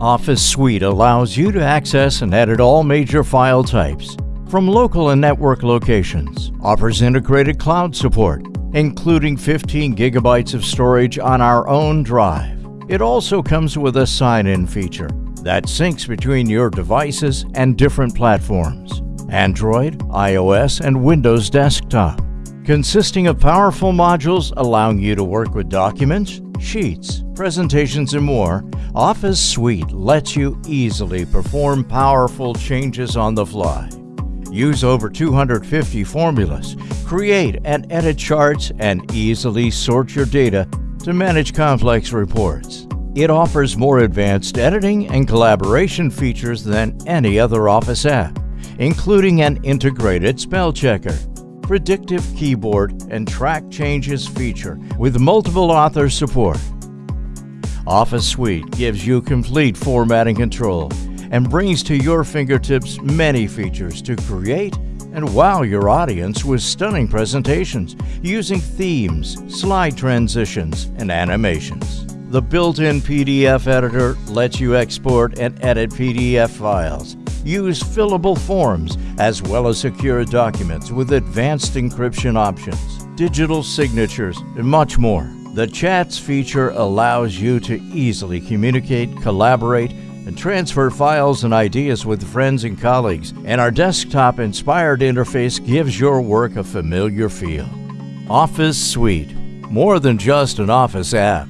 Office Suite allows you to access and edit all major file types from local and network locations, offers integrated cloud support, including 15 gigabytes of storage on our own drive. It also comes with a sign-in feature that syncs between your devices and different platforms, Android, iOS, and Windows Desktop, consisting of powerful modules allowing you to work with documents, sheets, presentations, and more, Office Suite lets you easily perform powerful changes on the fly. Use over 250 formulas, create and edit charts, and easily sort your data to manage complex reports. It offers more advanced editing and collaboration features than any other Office app, including an integrated spell checker, predictive keyboard, and track changes feature with multiple author support. Office Suite gives you complete formatting control and brings to your fingertips many features to create and wow your audience with stunning presentations using themes, slide transitions, and animations. The built-in PDF editor lets you export and edit PDF files, use fillable forms, as well as secure documents with advanced encryption options, digital signatures, and much more. The Chats feature allows you to easily communicate, collaborate, and transfer files and ideas with friends and colleagues, and our desktop inspired interface gives your work a familiar feel. Office Suite, more than just an Office app.